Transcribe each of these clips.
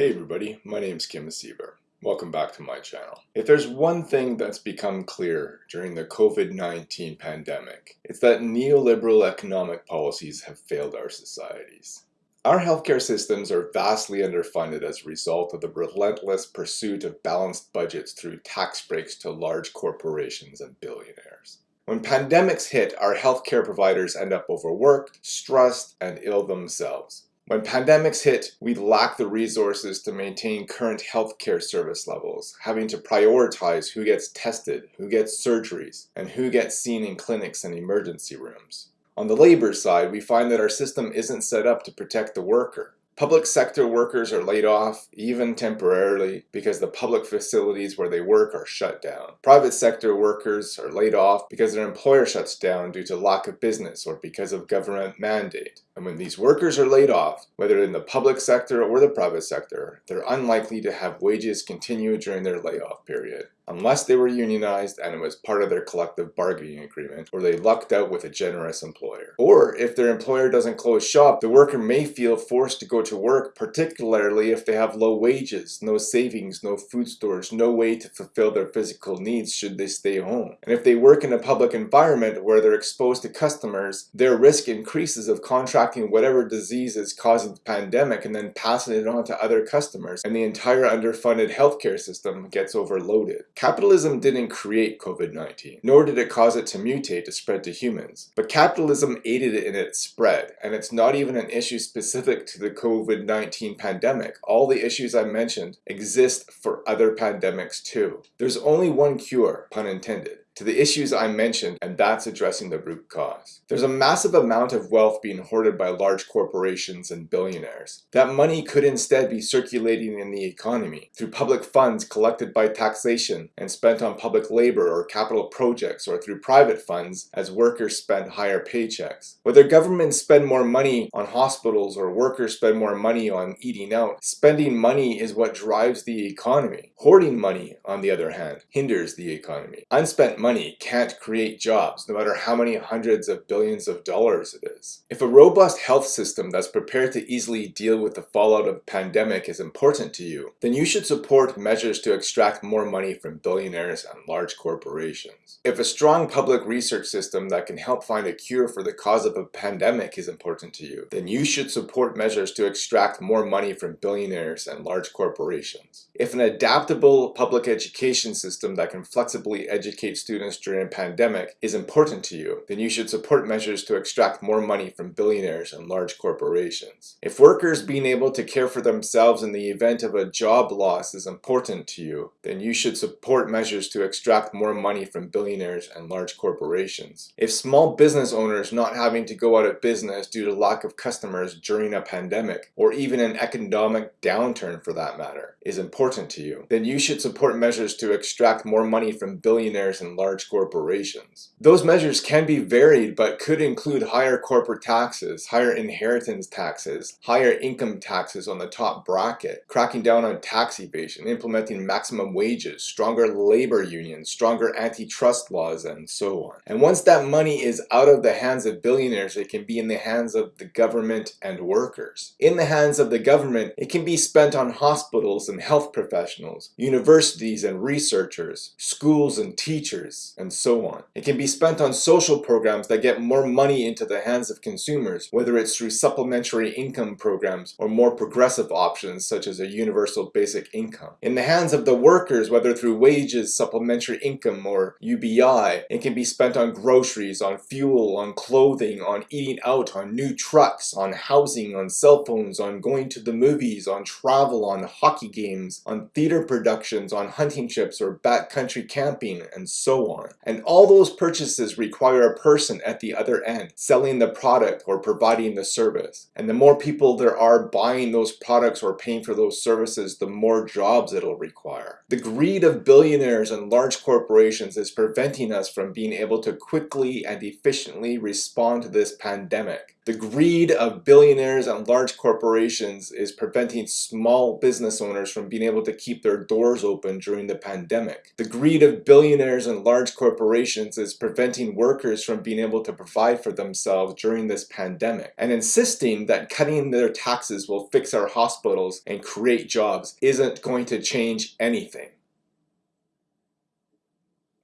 Hey everybody, my name is Kim Siever. Welcome back to my channel. If there's one thing that's become clear during the COVID-19 pandemic, it's that neoliberal economic policies have failed our societies. Our healthcare systems are vastly underfunded as a result of the relentless pursuit of balanced budgets through tax breaks to large corporations and billionaires. When pandemics hit, our healthcare providers end up overworked, stressed, and ill themselves. When pandemics hit, we lack the resources to maintain current healthcare service levels, having to prioritize who gets tested, who gets surgeries, and who gets seen in clinics and emergency rooms. On the labor side, we find that our system isn't set up to protect the worker. Public sector workers are laid off, even temporarily, because the public facilities where they work are shut down. Private sector workers are laid off because their employer shuts down due to lack of business or because of government mandate. And when these workers are laid off, whether in the public sector or the private sector, they're unlikely to have wages continue during their layoff period unless they were unionized and it was part of their collective bargaining agreement, or they lucked out with a generous employer. Or if their employer doesn't close shop, the worker may feel forced to go to work, particularly if they have low wages, no savings, no food stores, no way to fulfill their physical needs should they stay home. And if they work in a public environment where they're exposed to customers, their risk increases of contracting whatever disease is causing the pandemic and then passing it on to other customers, and the entire underfunded healthcare system gets overloaded. Capitalism didn't create COVID-19, nor did it cause it to mutate to spread to humans. But capitalism aided it in its spread, and it's not even an issue specific to the COVID-19 pandemic. All the issues I mentioned exist for other pandemics too. There's only one cure, pun intended to the issues I mentioned, and that's addressing the root cause. There's a massive amount of wealth being hoarded by large corporations and billionaires. That money could instead be circulating in the economy through public funds collected by taxation and spent on public labor or capital projects or through private funds as workers spend higher paychecks. Whether governments spend more money on hospitals or workers spend more money on eating out, spending money is what drives the economy. Hoarding money, on the other hand, hinders the economy. Unspent money money can't create jobs, no matter how many hundreds of billions of dollars it is. If a robust health system that's prepared to easily deal with the fallout of a pandemic is important to you, then you should support measures to extract more money from billionaires and large corporations. If a strong public research system that can help find a cure for the cause of a pandemic is important to you, then you should support measures to extract more money from billionaires and large corporations. If an adaptable public education system that can flexibly educate students students during a pandemic is important to you, then you should support measures to extract more money from billionaires and large corporations. If workers being able to care for themselves in the event of a job loss is important to you, then you should support measures to extract more money from billionaires and large corporations. If small business owners not having to go out of business due to lack of customers during a pandemic, or even an economic downturn for that matter, is important to you, then you should support measures to extract more money from billionaires and large large corporations. Those measures can be varied but could include higher corporate taxes, higher inheritance taxes, higher income taxes on the top bracket, cracking down on tax evasion, implementing maximum wages, stronger labor unions, stronger antitrust laws, and so on. And once that money is out of the hands of billionaires, it can be in the hands of the government and workers. In the hands of the government, it can be spent on hospitals and health professionals, universities and researchers, schools and teachers, and so on. It can be spent on social programs that get more money into the hands of consumers, whether it's through supplementary income programs or more progressive options such as a universal basic income. In the hands of the workers, whether through wages, supplementary income, or UBI, it can be spent on groceries, on fuel, on clothing, on eating out, on new trucks, on housing, on cell phones, on going to the movies, on travel, on hockey games, on theater productions, on hunting trips or backcountry camping, and so on. And all those purchases require a person at the other end selling the product or providing the service. And the more people there are buying those products or paying for those services, the more jobs it'll require. The greed of billionaires and large corporations is preventing us from being able to quickly and efficiently respond to this pandemic. The greed of billionaires and large corporations is preventing small business owners from being able to keep their doors open during the pandemic. The greed of billionaires and large corporations is preventing workers from being able to provide for themselves during this pandemic and insisting that cutting their taxes will fix our hospitals and create jobs isn't going to change anything.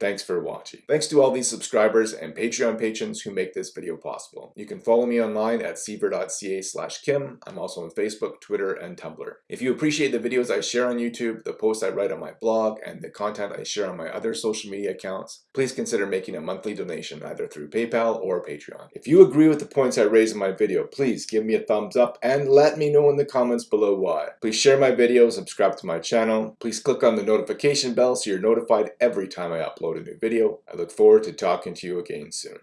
Thanks for watching. Thanks to all these subscribers and Patreon patrons who make this video possible. You can follow me online at siever.ca slash kim. I'm also on Facebook, Twitter, and Tumblr. If you appreciate the videos I share on YouTube, the posts I write on my blog, and the content I share on my other social media accounts, please consider making a monthly donation either through PayPal or Patreon. If you agree with the points I raise in my video, please give me a thumbs up and let me know in the comments below why. Please share my video, subscribe to my channel. Please click on the notification bell so you're notified every time I upload a new video. I look forward to talking to you again soon.